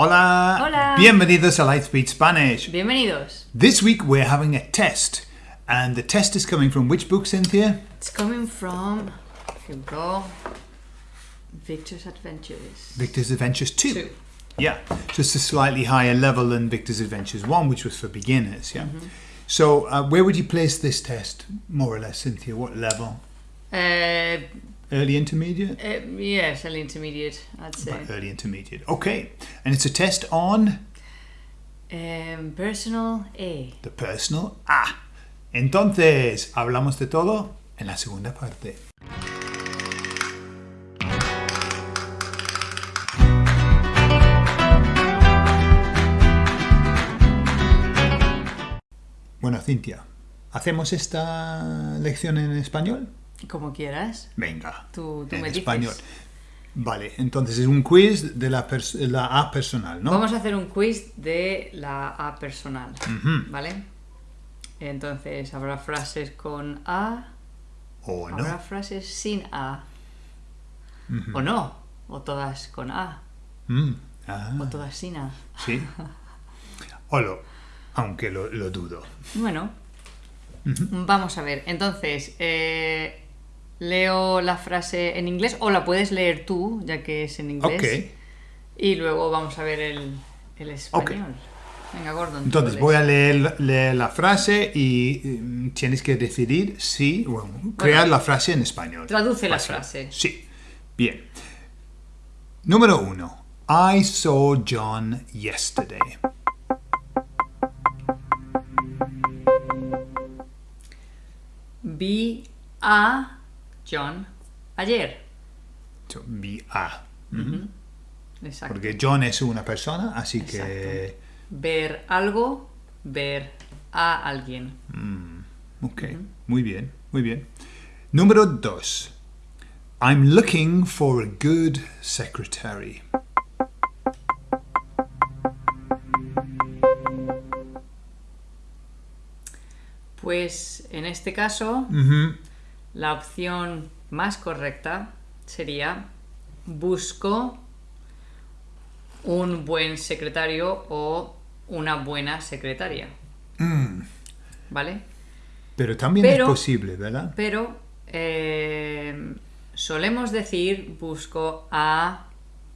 Hola. Hola. Bienvenidos a Lightspeed Spanish. Bienvenidos. This week we're having a test. And the test is coming from which book, Cynthia? It's coming from, here we go, Victor's Adventures. Victor's Adventures 2. Two. Yeah, just a slightly higher level than Victor's Adventures 1, which was for beginners. Yeah. So, uh, where would you place this test, more or less, Cynthia? What level? Uh, Early intermediate? uh, yes, an intermediate, I'd say. Early intermediate. Okay. And it's a test on Um, personal A. the personal A. Entonces, hablamos de todo en la segunda parte. Bueno, Cintia, ¿hacemos esta lección en español? Como quieras. Venga, Tú, tú en me dices. español. Vale, entonces es un quiz de la, A personal, ¿no? Vamos a hacer un quiz de la A personal, ¿vale? Entonces, habrá frases con A, ¿O no? habrá frases sin A. O no, o todas con A, Mm, ah, o todas sin A. sí. O lo, aunque lo, lo dudo. Bueno, vamos a ver. Entonces, eh, leo la frase en inglés o la puedes leer tú, ya que es en inglés. Ok. Y luego vamos a ver el, el español. Venga, Gordon. Entonces voy a leer, leer la frase y mm, tienes que decidir si, bueno, crear la frase en español. Traduce la frase. Sí. Bien. Número uno. I saw John yesterday. Vi a John ayer. Vi a. Exacto. Porque John es una persona, así que... Ver algo, ver a alguien. Ok, muy bien, muy bien. Número dos. I'm looking for a good secretary. Pues en este caso, la opción más correcta sería busco un buen secretario o una buena secretaria. ¿Vale? Pero también Pero- es posible, ¿verdad? Pero eh, solemos decir busco a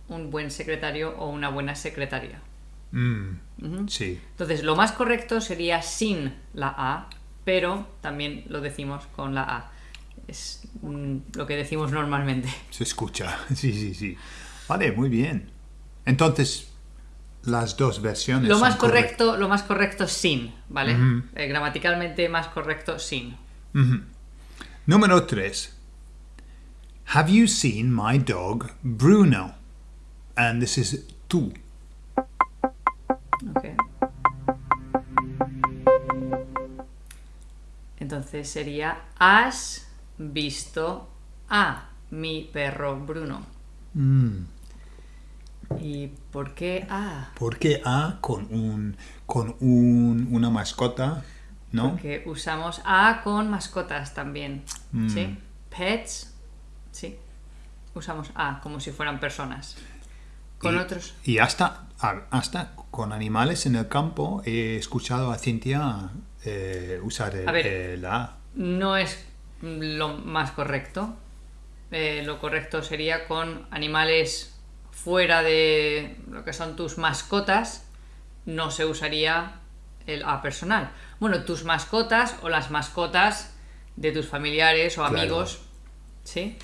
un buen secretario o una buena secretaria. Mm, Sí. Entonces, lo más correcto sería sin la A, pero también lo decimos con la A. Es mm, lo que decimos normalmente. Se escucha, sí, sí, sí. Vale, muy bien. Entonces, las dos versiones. Lo más correcto, lo más correcto sin, ¿vale? Eh, gramaticalmente más correcto sin. Número 3. Have you seen my dog Bruno? And this is tú. Ok. Entonces sería ¿Has visto a mi perro Bruno? ¿Y por qué a? ¿Por qué A con un con un, una mascota? ¿No? Porque usamos a con mascotas también. ¿Sí? Pets, sí. Usamos a como si fueran personas. Con y, otros. Y hasta, hasta con animales en el campo he escuchado a Cintia eh, usar el, A ver. la A. No es lo más correcto. Eh, lo correcto sería con animales fuera de lo que son tus mascotas. No se usaría el a personal. Bueno, tus mascotas o las mascotas de tus familiares o Claro. amigos. ¿Sí?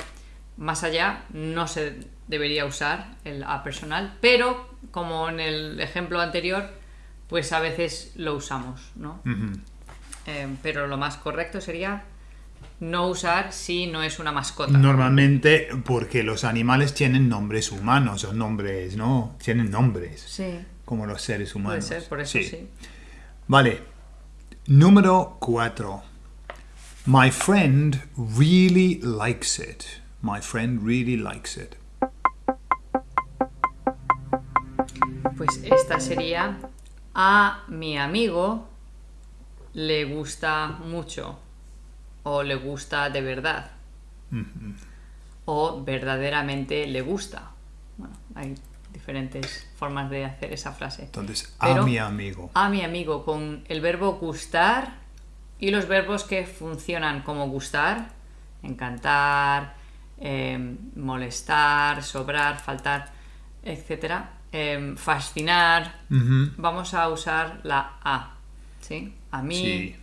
Más allá no se debería usar el a personal, pero como en el ejemplo anterior, pues a veces lo usamos, ¿no? Eh, pero lo más correcto sería no usar si no es una mascota. Normalmente porque los animales tienen nombres humanos o nombres, ¿no? Tienen nombres, Sí, como los seres puede humanos. ser, por eso sí. Vale. Número 4. My friend really likes it. My friend really likes it. Pues esta sería a mi amigo le gusta mucho o le gusta de verdad o verdaderamente le gusta. Bueno, hay diferentes formas de hacer esa frase. Entonces, Pero- a mi amigo. A mi amigo con el verbo gustar y los verbos que funcionan como gustar, encantar, eh, molestar, sobrar, faltar, etc. eh, fascinar. Vamos a usar la A. ¿Sí? A mí, Sí.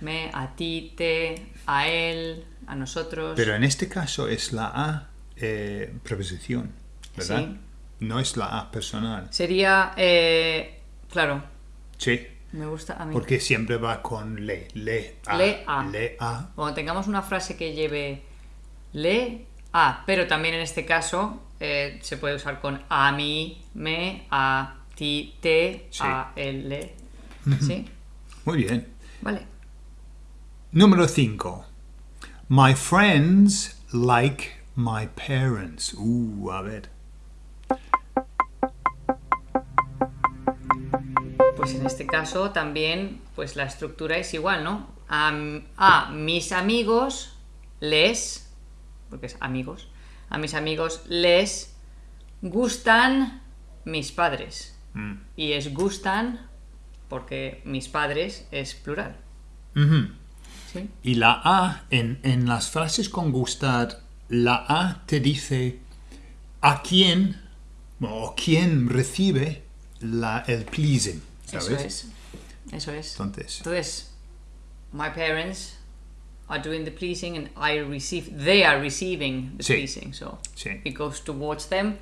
Me, a ti, te, a él, a nosotros. Pero en este caso es la A eh, preposición, ¿verdad? Sí. No es la A personal. Sería, eh, claro, Sí. me gusta a mí. Porque siempre va con le. Le a. Le a. Le a. Cuando tengamos una frase que lleve le, a, pero también en este caso eh, se puede usar con a mí, me, a ti, te, Sí. a él, le. ¿Sí? Muy bien. Vale. Número 5. My friends like my parents. Uh, a ver. Pues en este caso también pues la estructura es igual, ¿no? A, a mis amigos les, porque es amigos, a mis amigos les gustan mis padres. Mm. Y es gustan porque mis padres es plural. Ujú. ¿Sí? Y la A, en, en las frases con gustar, la A te dice a quién o quién recibe la, el pleasing. ¿Sabes? Eso es. Eso es. Entonces, Entonces, my parents are doing the pleasing and I receive, they are receiving the Sí. pleasing. So Sí. it goes towards them.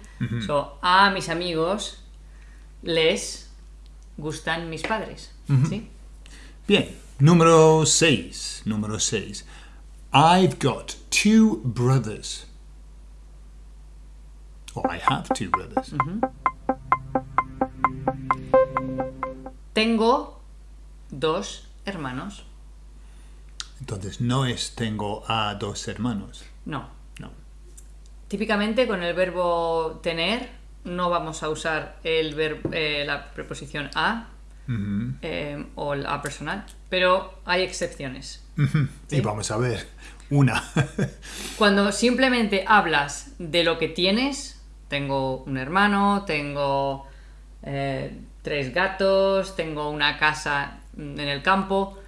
So a mis amigos les gustan mis padres. ¿Sí? bien. Número 6. Número 6. I've got two brothers. Or I have two brothers. Tengo dos hermanos. Entonces no es tengo a dos hermanos. No. No. Típicamente con el verbo tener no vamos a usar el ver- eh, la preposición a Ujú. eh, o el a personal, pero hay excepciones. Sí. Y vamos a ver. Una. Cuando simplemente hablas de lo que tienes, tengo un hermano, tengo eh, tres gatos, tengo una casa mm, en el campo,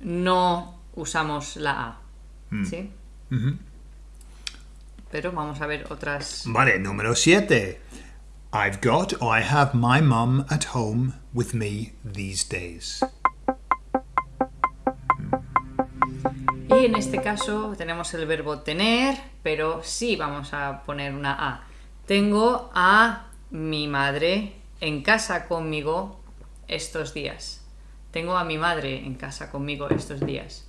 no usamos la A. ¿Sí? Ujú. Pero vamos a ver otras. Vale, número 7. I've got or I have my mum at home with me these days. Y en este caso tenemos el verbo tener, pero sí vamos a poner una A. Tengo a mi madre en casa conmigo estos días. Tengo a mi madre en casa conmigo estos días.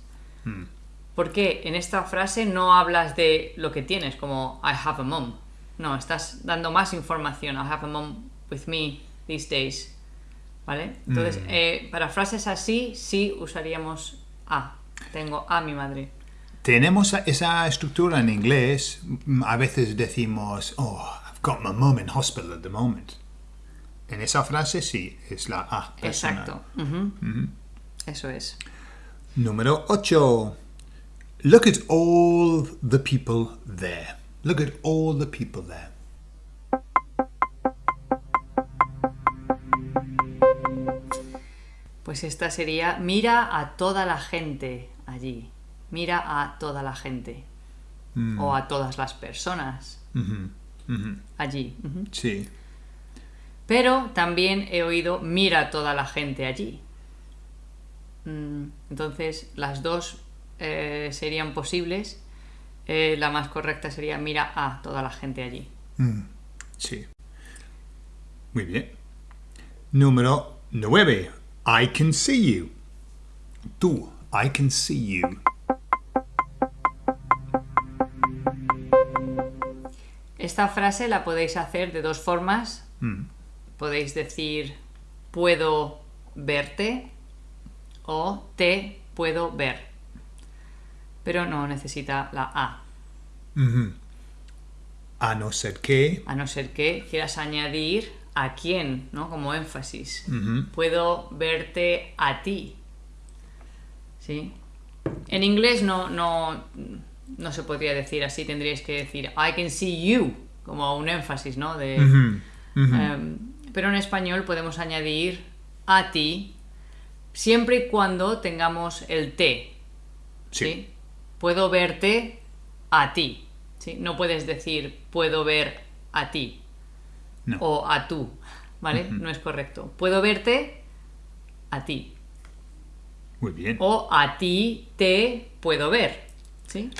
Porque en esta frase no hablas de lo que tienes, como I have a mom. No, estás dando más información. I have a mom with me these days. ¿Vale? Entonces, eh, para frases así, sí usaríamos a. Tengo a mi madre. Tenemos esa estructura en inglés. Mm, A veces decimos, oh, I've got my mum in hospital at the moment. En esa frase sí, es la A. personal. Exacto. Eso es. Número 8. Look at all the people there. Look at all the people there. Pues esta sería mira a toda la gente allí. Mira a toda la gente. O a todas las personas Ujú, ujú. allí. Sí. Pero también he oído mira a toda la gente allí. Mm, Entonces, las dos eh, serían posibles. Eh, la más correcta sería mira a toda la gente allí. Mm, Sí. Muy bien. Número 9. I can see you. Tú, I can see you. Esta frase la podéis hacer de dos formas. Mm. Podéis decir puedo verte o te puedo ver. Pero no necesita la A. A no ser que. a no ser que quieras añadir a quién, ¿no? Como énfasis. Puedo verte a ti. ¿Sí? En inglés no, no, no se podría decir así, tendríais que decir I can see you, como un énfasis, ¿no? De. Em, pero en español podemos añadir a ti siempre y cuando tengamos el. Sí. ¿sí? Puedo verte a ti. ¿sí? No puedes decir puedo ver a ti No. o a tú, ¿vale? No es correcto. Puedo verte a ti Muy bien. o a ti te puedo ver, ¿sí?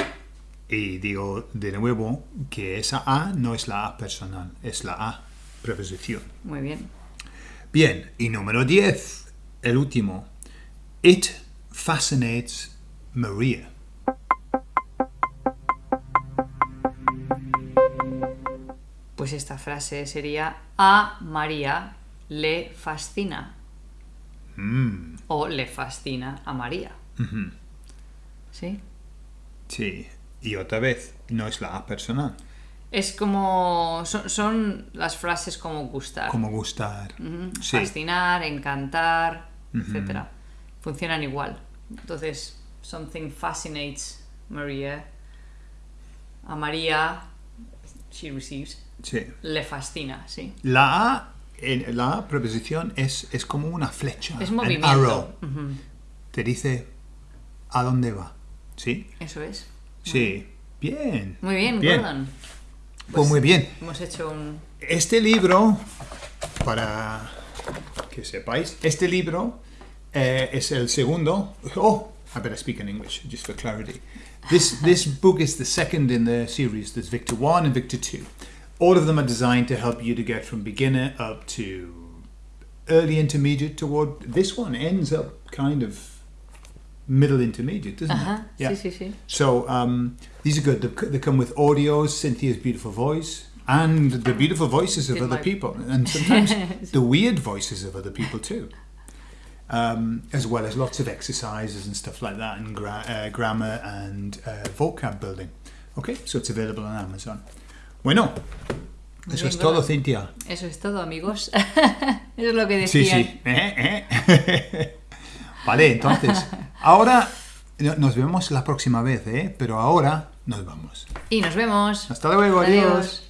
Y digo de nuevo que esa A no es la A personal, es la A preposición. Muy bien. Bien, y número 10, el último. It fascinates Maria. Pues esta frase sería a María le fascina. O le fascina a María. ¿Sí? Sí, y otra vez, no es la A personal. Es como. Son, son las frases como gustar. Como gustar. Sí, Fascinar, encantar, etcétera. Funcionan igual. Entonces, something fascinates María. A María, she receives, sí. le fascina, sí. La A, en- la preposición es, es como una flecha. Es movimiento. arrow. Te dice a dónde va. ¿Sí? Eso es. Sí. Bien. Muy bien, Bien. Gordon. Pues muy bien. Hemos hecho un. Este libro, para que sepáis, este libro eh, es el segundo. Oh, I better speak in English just for clarity. This this book is the second in the series. There's Victor One and Victor Two. All of them are designed to help you to get from beginner up to early intermediate toward. This one ends up kind of middle intermediate, doesn't Ajá, it? sí, sí, sí. So um, these are good. They, they come with audios, Cynthia's beautiful voice, and the beautiful voices of Did other my- people, and sometimes the weird voices of other people too. Um, as well as lots of exercises and stuff like that, and gra- uh, grammar and uh, vocab building. Okay, so it's available on Amazon. Bueno, eso bien, es todo. Cintia. Eso es todo, amigos. Eso es lo que Sí, decían. sí. Eh, eh. vale, entonces, ahora no- nos vemos la próxima vez, ¿eh? Pero ahora nos vamos. Y nos vemos. Hasta luego, adiós.